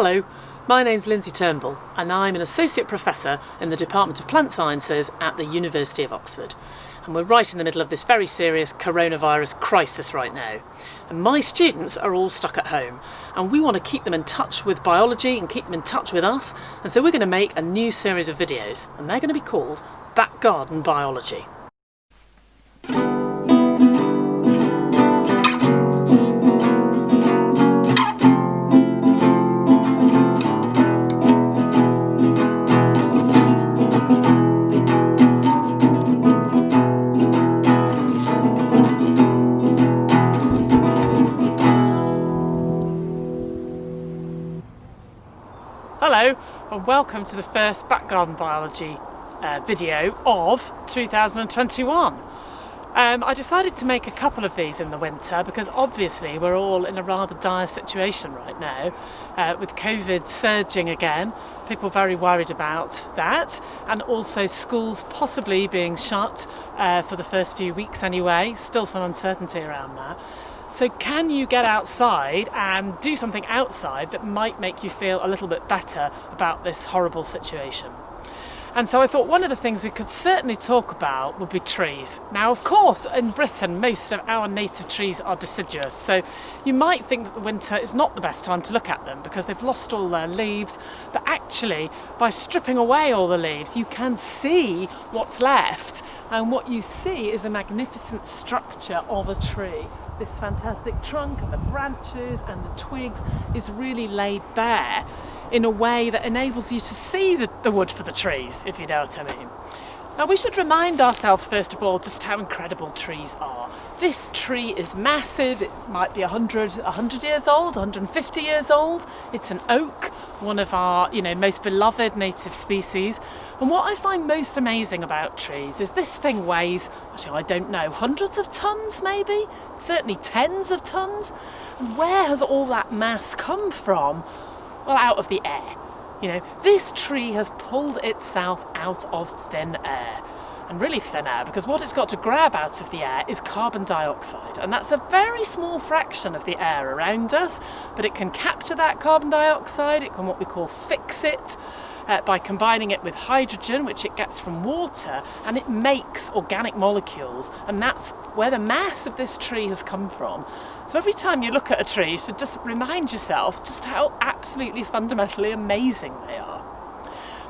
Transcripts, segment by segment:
Hello, my name's Lindsay Turnbull and I'm an Associate Professor in the Department of Plant Sciences at the University of Oxford. And we're right in the middle of this very serious coronavirus crisis right now. And my students are all stuck at home and we want to keep them in touch with biology and keep them in touch with us. And so we're going to make a new series of videos and they're going to be called Back Garden Biology. Welcome to the first Back Garden Biology uh, video of 2021. Um, I decided to make a couple of these in the winter because obviously we're all in a rather dire situation right now uh, with COVID surging again, people very worried about that and also schools possibly being shut uh, for the first few weeks anyway, still some uncertainty around that. So can you get outside and do something outside that might make you feel a little bit better about this horrible situation? And so I thought one of the things we could certainly talk about would be trees. Now, of course, in Britain, most of our native trees are deciduous. So you might think that the winter is not the best time to look at them because they've lost all their leaves. But actually, by stripping away all the leaves, you can see what's left. And what you see is the magnificent structure of a tree this fantastic trunk and the branches and the twigs is really laid bare in a way that enables you to see the, the wood for the trees, if you know what I mean. Now we should remind ourselves first of all just how incredible trees are. This tree is massive, it might be 100, 100 years old, 150 years old. It's an oak, one of our you know most beloved native species. And what I find most amazing about trees is this thing weighs, actually I don't know, hundreds of tons maybe? Certainly tens of tons. And where has all that mass come from? Well, out of the air. You know, this tree has pulled itself out of thin air. And really thin air because what it's got to grab out of the air is carbon dioxide. And that's a very small fraction of the air around us but it can capture that carbon dioxide, it can what we call fix it uh, by combining it with hydrogen which it gets from water and it makes organic molecules and that's where the mass of this tree has come from. So every time you look at a tree, you should just remind yourself just how absolutely fundamentally amazing they are.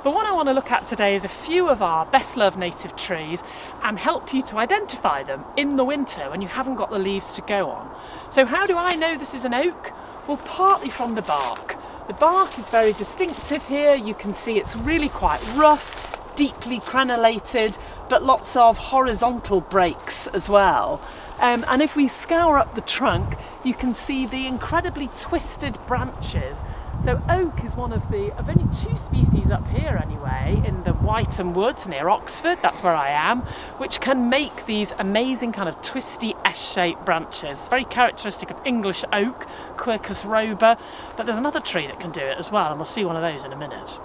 But what I want to look at today is a few of our best loved native trees and help you to identify them in the winter when you haven't got the leaves to go on. So how do I know this is an oak? Well, partly from the bark. The bark is very distinctive here. You can see it's really quite rough, deeply crenellated, but lots of horizontal breaks as well. Um, and if we scour up the trunk, you can see the incredibly twisted branches. So oak is one of the, of only two species up here anyway, in the Wytham Woods near Oxford, that's where I am, which can make these amazing kind of twisty S-shaped branches. Very characteristic of English oak, Quercus robur, but there's another tree that can do it as well, and we'll see one of those in a minute.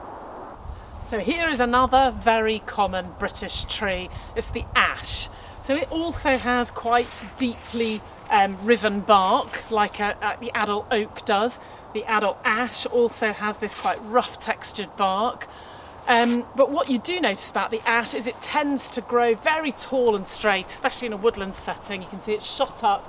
So here is another very common British tree, it's the ash. So it also has quite deeply um, riven bark like a, a, the adult oak does. The adult ash also has this quite rough textured bark. Um, but what you do notice about the ash is it tends to grow very tall and straight, especially in a woodland setting. You can see it's shot up.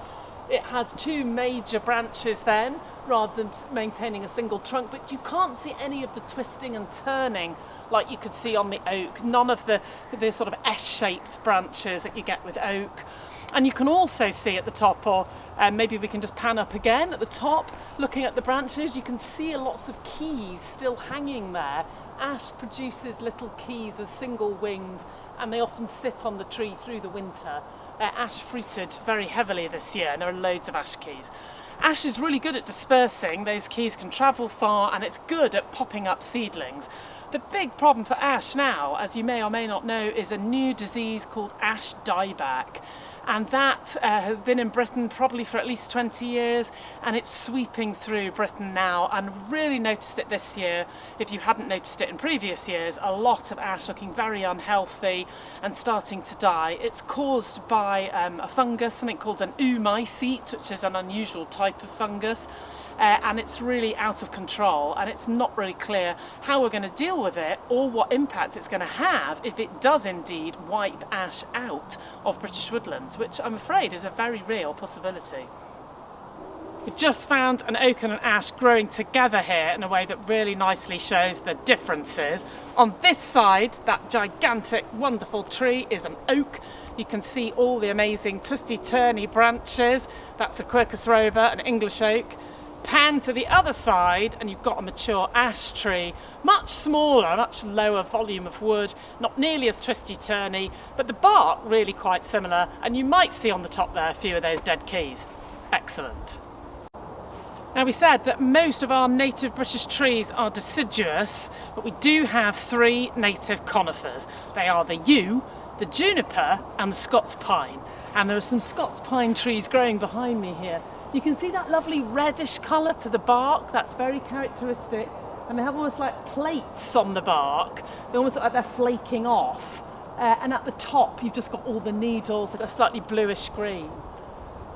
It has two major branches then, rather than maintaining a single trunk, but you can't see any of the twisting and turning like you could see on the oak, none of the, the sort of S-shaped branches that you get with oak. And you can also see at the top, or um, maybe we can just pan up again at the top, looking at the branches, you can see lots of keys still hanging there. Ash produces little keys with single wings and they often sit on the tree through the winter. Ash fruited very heavily this year and there are loads of ash keys. Ash is really good at dispersing, those keys can travel far and it's good at popping up seedlings. The big problem for ash now, as you may or may not know, is a new disease called ash dieback and that uh, has been in Britain probably for at least 20 years and it's sweeping through Britain now. And really noticed it this year if you hadn't noticed it in previous years a lot of ash looking very unhealthy and starting to die. It's caused by um, a fungus something called an oomycete which is an unusual type of fungus uh, and it's really out of control and it's not really clear how we're going to deal with it or what impact it's going to have if it does indeed wipe ash out of British woodlands, which I'm afraid is a very real possibility. We just found an oak and an ash growing together here in a way that really nicely shows the differences. On this side, that gigantic, wonderful tree is an oak. You can see all the amazing twisty-turny branches. That's a Quercus robur, an English oak. Pan to the other side and you've got a mature ash tree, much smaller, much lower volume of wood, not nearly as twisty-turny, but the bark really quite similar and you might see on the top there a few of those dead keys. Excellent. Now we said that most of our native British trees are deciduous, but we do have three native conifers. They are the yew, the juniper and the Scots pine. And there are some Scots pine trees growing behind me here. You can see that lovely reddish colour to the bark, that's very characteristic. And they have almost like plates on the bark. They almost look like they're flaking off. Uh, and at the top you've just got all the needles that are slightly bluish green.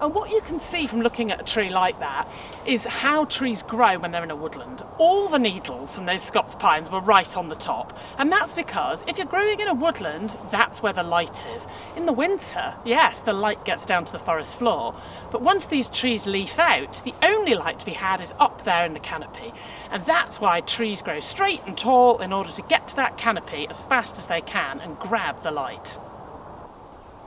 And what you can see from looking at a tree like that is how trees grow when they're in a woodland. All the needles from those Scots pines were right on the top. And that's because if you're growing in a woodland, that's where the light is. In the winter, yes, the light gets down to the forest floor. But once these trees leaf out, the only light to be had is up there in the canopy. And that's why trees grow straight and tall in order to get to that canopy as fast as they can and grab the light.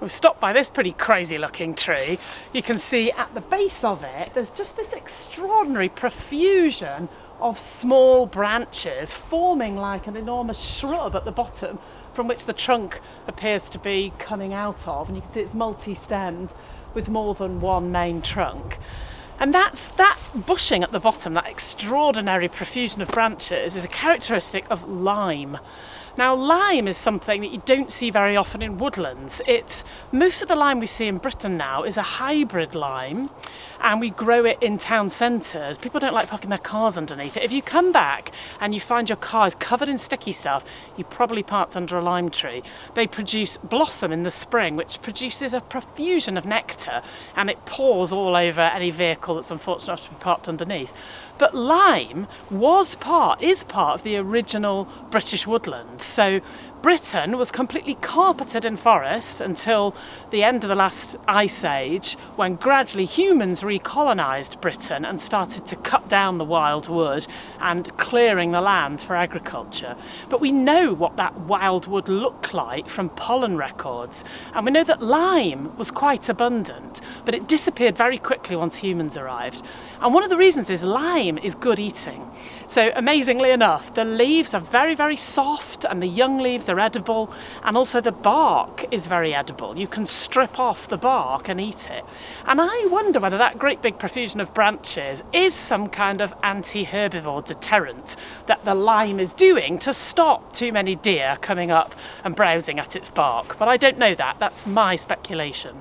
We've stopped by this pretty crazy looking tree. You can see at the base of it, there's just this extraordinary profusion of small branches forming like an enormous shrub at the bottom from which the trunk appears to be coming out of. And you can see it's multi-stemmed with more than one main trunk. And that's that bushing at the bottom, that extraordinary profusion of branches is a characteristic of lime. Now lime is something that you don't see very often in woodlands. It's most of the lime we see in Britain now is a hybrid lime and we grow it in town centres. People don't like parking their cars underneath it. If you come back and you find your car is covered in sticky stuff, you probably parked under a lime tree. They produce blossom in the spring, which produces a profusion of nectar, and it pours all over any vehicle that's unfortunate enough to be parked underneath. But lime was part, is part of the original British woodland. So Britain was completely carpeted in forest until the end of the last ice age when gradually humans recolonised Britain and started to cut down the wild wood and clearing the land for agriculture. But we know what that wild wood looked like from pollen records and we know that lime was quite abundant but it disappeared very quickly once humans arrived. And one of the reasons is lime is good eating. So amazingly enough, the leaves are very, very soft and the young leaves are edible and also the bark is very edible. You can strip off the bark and eat it. And I wonder whether that great big profusion of branches is some kind of anti-herbivore deterrent that the lime is doing to stop too many deer coming up and browsing at its bark. But I don't know that, that's my speculation.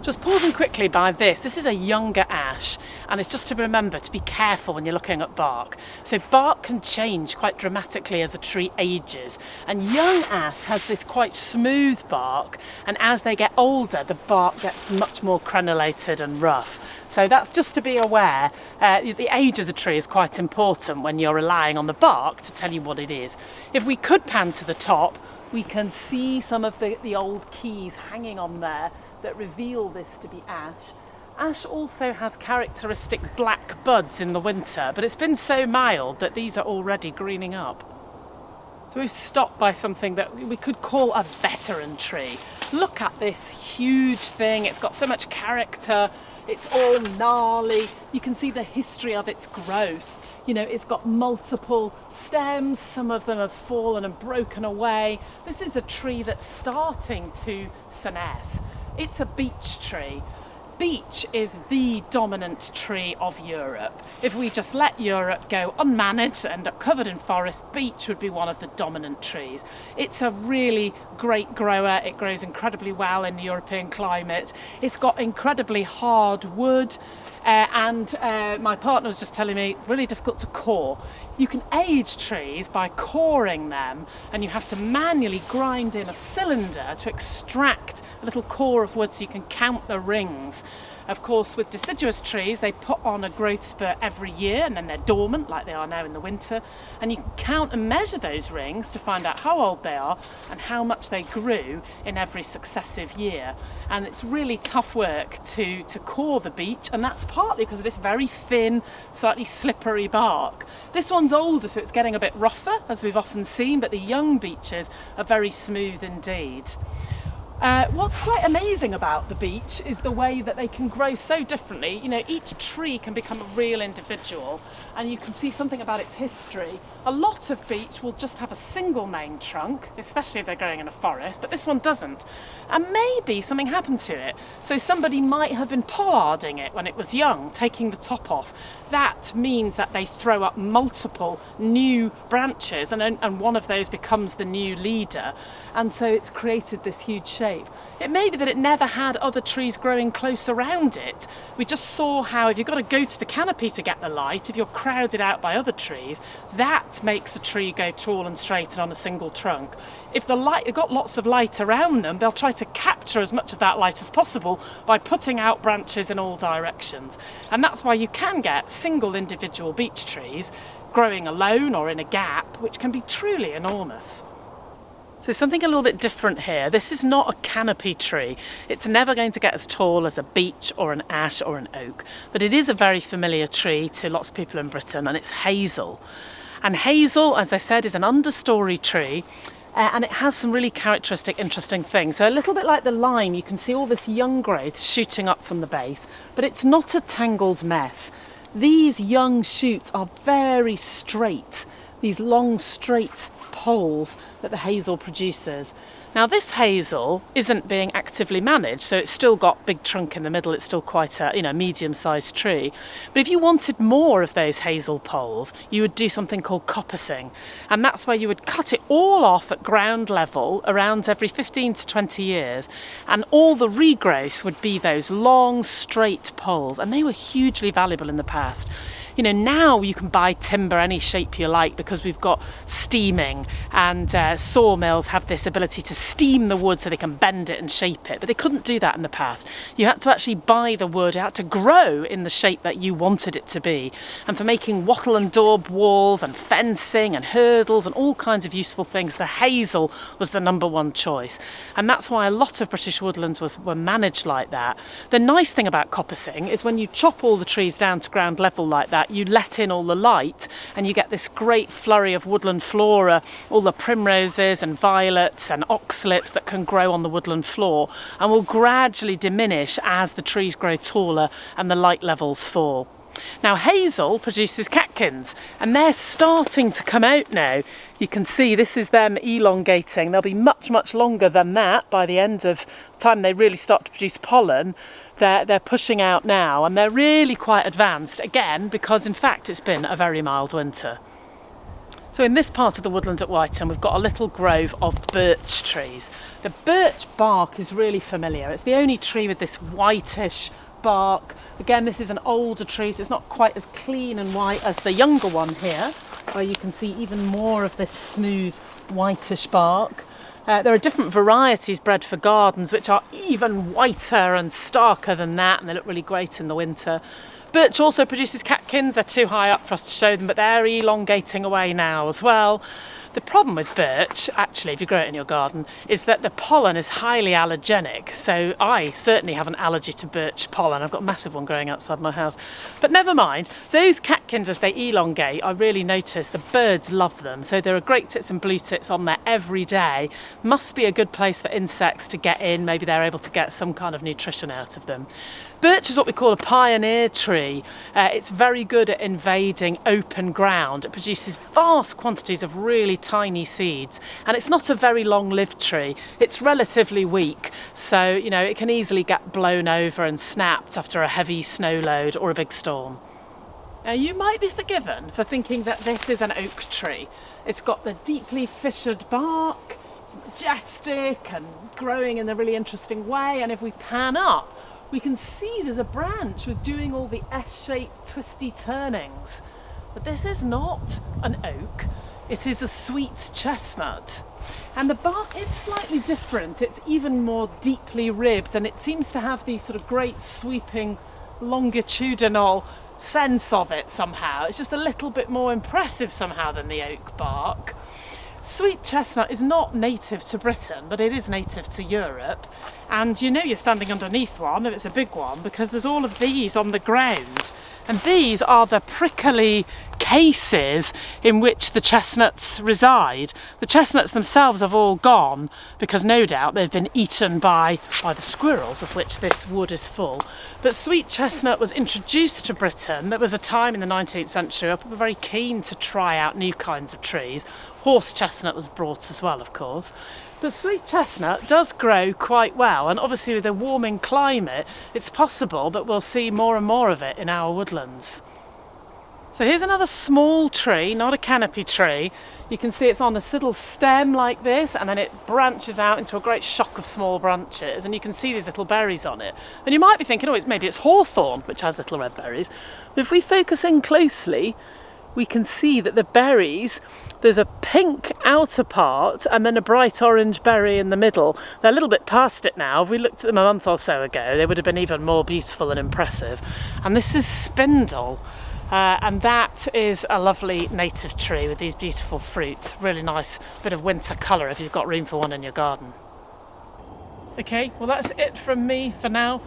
Just pausing quickly by this, this is a younger ash and it's just to remember to be careful when you're looking at bark. So bark can change quite dramatically as a tree ages and young ash has this quite smooth bark and as they get older the bark gets much more crenulated and rough. So that's just to be aware, uh, the age of the tree is quite important when you're relying on the bark to tell you what it is. If we could pan to the top, we can see some of the, the old keys hanging on there that reveal this to be ash. Ash also has characteristic black buds in the winter, but it's been so mild that these are already greening up. So we've stopped by something that we could call a veteran tree. Look at this huge thing, it's got so much character, it's all gnarly, you can see the history of its growth. You know, it's got multiple stems, some of them have fallen and broken away. This is a tree that's starting to senesce. It's a beech tree. Beech is the dominant tree of Europe. If we just let Europe go unmanaged and end up covered in forest, beech would be one of the dominant trees. It's a really great grower. It grows incredibly well in the European climate. It's got incredibly hard wood. Uh, and uh, my partner was just telling me really difficult to core. You can age trees by coring them and you have to manually grind in a cylinder to extract a little core of wood so you can count the rings. Of course, with deciduous trees, they put on a growth spurt every year and then they're dormant like they are now in the winter. And you can count and measure those rings to find out how old they are and how much they grew in every successive year. And it's really tough work to, to core the beech, and that's partly because of this very thin, slightly slippery bark. This one's older, so it's getting a bit rougher, as we've often seen, but the young beeches are very smooth indeed. Uh, what's quite amazing about the beech is the way that they can grow so differently. You know, each tree can become a real individual and you can see something about its history. A lot of beech will just have a single main trunk, especially if they're growing in a forest, but this one doesn't. And maybe something happened to it. So somebody might have been pollarding it when it was young, taking the top off. That means that they throw up multiple new branches and, and one of those becomes the new leader. And so it's created this huge shape. It may be that it never had other trees growing close around it. We just saw how if you've got to go to the canopy to get the light, if you're crowded out by other trees, that makes a tree go tall and straight and on a single trunk. If the light, they've got lots of light around them, they'll try to capture as much of that light as possible by putting out branches in all directions. And that's why you can get single individual beech trees growing alone or in a gap, which can be truly enormous. So something a little bit different here. This is not a canopy tree. It's never going to get as tall as a beech or an ash or an oak, but it is a very familiar tree to lots of people in Britain and it's hazel. And hazel, as I said, is an understory tree uh, and it has some really characteristic interesting things. So a little bit like the lime, you can see all this young growth shooting up from the base, but it's not a tangled mess. These young shoots are very straight, these long straight poles that the hazel produces. Now this hazel isn't being actively managed, so it's still got big trunk in the middle, it's still quite a you know medium-sized tree. But if you wanted more of those hazel poles, you would do something called coppicing. And that's where you would cut it all off at ground level around every 15 to 20 years. And all the regrowth would be those long, straight poles. And they were hugely valuable in the past. You know, now you can buy timber any shape you like because we've got steaming and uh, sawmills have this ability to steam the wood so they can bend it and shape it. But they couldn't do that in the past. You had to actually buy the wood, it had to grow in the shape that you wanted it to be. And for making wattle and daub walls and fencing and hurdles and all kinds of useful things, the hazel was the number one choice. And that's why a lot of British woodlands was, were managed like that. The nice thing about coppicing is when you chop all the trees down to ground level like that, you let in all the light and you get this great flurry of woodland flora, all the primroses and violets and oxlips that can grow on the woodland floor and will gradually diminish as the trees grow taller and the light levels fall. Now hazel produces catkins and they're starting to come out now. You can see this is them elongating. They'll be much, much longer than that by the end of time they really start to produce pollen they're, they're pushing out now and they're really quite advanced again because in fact it's been a very mild winter. So in this part of the woodland at Wytham we've got a little grove of birch trees. The birch bark is really familiar. It's the only tree with this whitish bark. Again this is an older tree so it's not quite as clean and white as the younger one here where you can see even more of this smooth whitish bark. Uh, there are different varieties bred for gardens which are even whiter and starker than that and they look really great in the winter. Birch also produces catkins, they're too high up for us to show them but they're elongating away now as well. The problem with birch, actually, if you grow it in your garden, is that the pollen is highly allergenic. So I certainly have an allergy to birch pollen. I've got a massive one growing outside my house. But never mind, those catkins as they elongate, I really notice the birds love them. So there are great tits and blue tits on there every day. Must be a good place for insects to get in. Maybe they're able to get some kind of nutrition out of them. Birch is what we call a pioneer tree. Uh, it's very good at invading open ground. It produces vast quantities of really tiny seeds and it's not a very long-lived tree. It's relatively weak so you know it can easily get blown over and snapped after a heavy snow load or a big storm. Now you might be forgiven for thinking that this is an oak tree. It's got the deeply fissured bark, it's majestic and growing in a really interesting way and if we pan up we can see there's a branch with doing all the S-shaped twisty turnings. But this is not an oak. It is a sweet chestnut. And the bark is slightly different. It's even more deeply ribbed and it seems to have the sort of great sweeping longitudinal sense of it somehow. It's just a little bit more impressive somehow than the oak bark. Sweet chestnut is not native to Britain, but it is native to Europe. And you know you're standing underneath one if it's a big one because there's all of these on the ground. And these are the prickly cases in which the chestnuts reside. The chestnuts themselves have all gone because no doubt they've been eaten by, by the squirrels of which this wood is full. But sweet chestnut was introduced to Britain. There was a time in the 19th century where people were very keen to try out new kinds of trees. Horse chestnut was brought as well, of course. The sweet chestnut does grow quite well and obviously with a warming climate it's possible that we'll see more and more of it in our woodlands. So here's another small tree, not a canopy tree. You can see it's on a little stem like this and then it branches out into a great shock of small branches and you can see these little berries on it. And you might be thinking, oh, it's maybe it's hawthorn, which has little red berries. But if we focus in closely, we can see that the berries there's a pink outer part and then a bright orange berry in the middle. They're a little bit past it now. If we looked at them a month or so ago, they would have been even more beautiful and impressive. And this is spindle. Uh, and that is a lovely native tree with these beautiful fruits. Really nice bit of winter colour if you've got room for one in your garden. Okay, well that's it from me for now.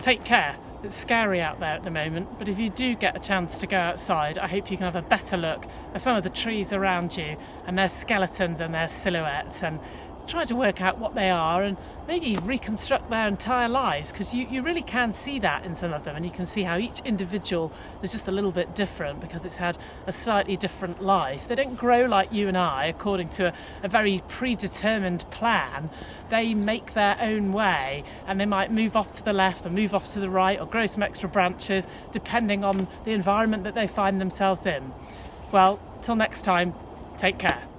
Take care. It's scary out there at the moment, but if you do get a chance to go outside, I hope you can have a better look at some of the trees around you and their skeletons and their silhouettes and try to work out what they are and maybe reconstruct their entire lives because you, you really can see that in some of them and you can see how each individual is just a little bit different because it's had a slightly different life. They don't grow like you and I according to a, a very predetermined plan. They make their own way and they might move off to the left or move off to the right or grow some extra branches depending on the environment that they find themselves in. Well, till next time, take care.